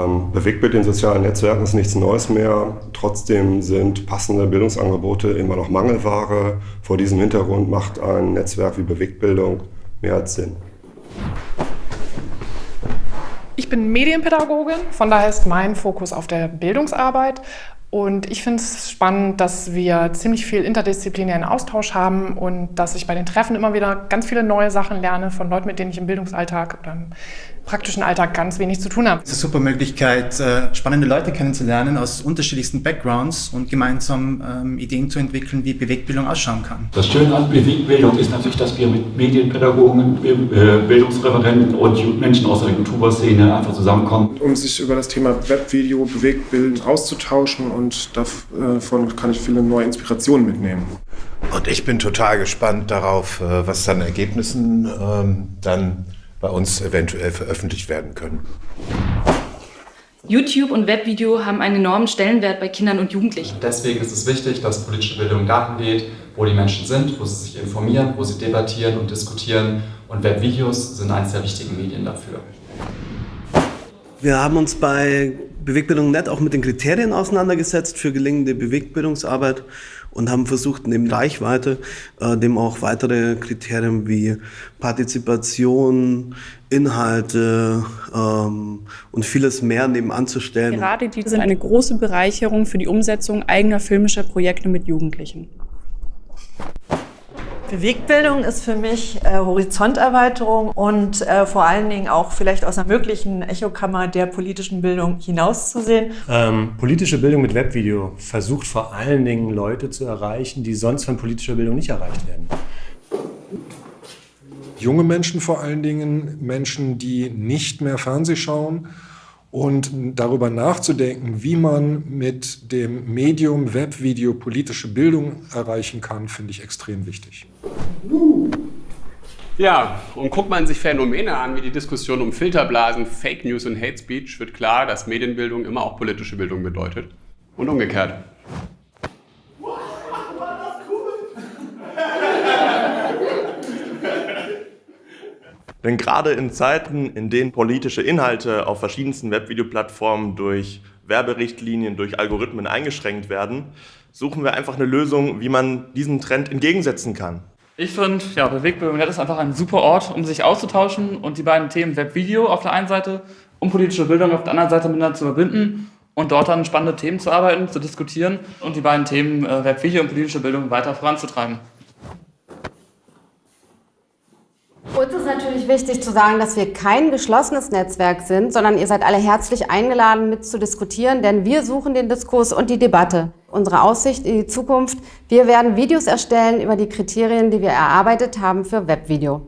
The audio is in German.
Ähm, Bewegtbild in sozialen Netzwerken ist nichts Neues mehr. Trotzdem sind passende Bildungsangebote immer noch Mangelware. Vor diesem Hintergrund macht ein Netzwerk wie Bewegtbildung mehr als Sinn. Ich bin Medienpädagogin, von daher ist mein Fokus auf der Bildungsarbeit und ich finde es spannend, dass wir ziemlich viel interdisziplinären Austausch haben und dass ich bei den Treffen immer wieder ganz viele neue Sachen lerne von Leuten, mit denen ich im Bildungsalltag oder im praktischen Alltag ganz wenig zu tun habe. Es ist eine super Möglichkeit, äh, spannende Leute kennenzulernen aus unterschiedlichsten Backgrounds und gemeinsam ähm, Ideen zu entwickeln, wie Bewegbildung ausschauen kann. Das Schöne an Bewegbildung ist natürlich, dass wir mit Medienpädagogen, äh, Bildungsreferenten und Menschen aus der YouTuber-Szene einfach zusammenkommen. Um sich über das Thema Webvideo, Bewegtbilden auszutauschen und davon kann ich viele neue Inspirationen mitnehmen. Und ich bin total gespannt darauf, äh, was dann Ergebnissen ähm, dann bei uns eventuell veröffentlicht werden können. YouTube und Webvideo haben einen enormen Stellenwert bei Kindern und Jugendlichen. Deswegen ist es wichtig, dass politische Bildung dahin geht, wo die Menschen sind, wo sie sich informieren, wo sie debattieren und diskutieren. Und Webvideos sind eines der wichtigen Medien dafür. Wir haben uns bei Bewegbildung.net auch mit den Kriterien auseinandergesetzt für gelingende Bewegbildungsarbeit und haben versucht, neben Reichweite äh, dem auch weitere Kriterien wie Partizipation, Inhalte ähm, und vieles mehr nebenan zu stellen. Gerade die sind eine große Bereicherung für die Umsetzung eigener filmischer Projekte mit Jugendlichen. Bewegbildung ist für mich äh, Horizonterweiterung und äh, vor allen Dingen auch vielleicht aus einer möglichen Echokammer der politischen Bildung hinauszusehen. Ähm, politische Bildung mit Webvideo versucht vor allen Dingen Leute zu erreichen, die sonst von politischer Bildung nicht erreicht werden. Junge Menschen vor allen Dingen, Menschen, die nicht mehr Fernseh schauen, und darüber nachzudenken, wie man mit dem Medium Webvideo politische Bildung erreichen kann, finde ich extrem wichtig. Ja, und guckt man sich Phänomene an, wie die Diskussion um Filterblasen, Fake News und Hate Speech, wird klar, dass Medienbildung immer auch politische Bildung bedeutet. Und umgekehrt. Denn gerade in Zeiten, in denen politische Inhalte auf verschiedensten Webvideoplattformen durch Werberichtlinien, durch Algorithmen eingeschränkt werden, suchen wir einfach eine Lösung, wie man diesem Trend entgegensetzen kann. Ich finde, ja, Bewegbewegung ist einfach ein super Ort, um sich auszutauschen und die beiden Themen Webvideo auf der einen Seite und politische Bildung auf der anderen Seite miteinander zu verbinden und dort dann spannende Themen zu arbeiten, zu diskutieren und die beiden Themen äh, Webvideo und politische Bildung weiter voranzutreiben. Uns ist natürlich wichtig zu sagen, dass wir kein geschlossenes Netzwerk sind, sondern ihr seid alle herzlich eingeladen, mit zu diskutieren, denn wir suchen den Diskurs und die Debatte. Unsere Aussicht in die Zukunft, wir werden Videos erstellen über die Kriterien, die wir erarbeitet haben für Webvideo.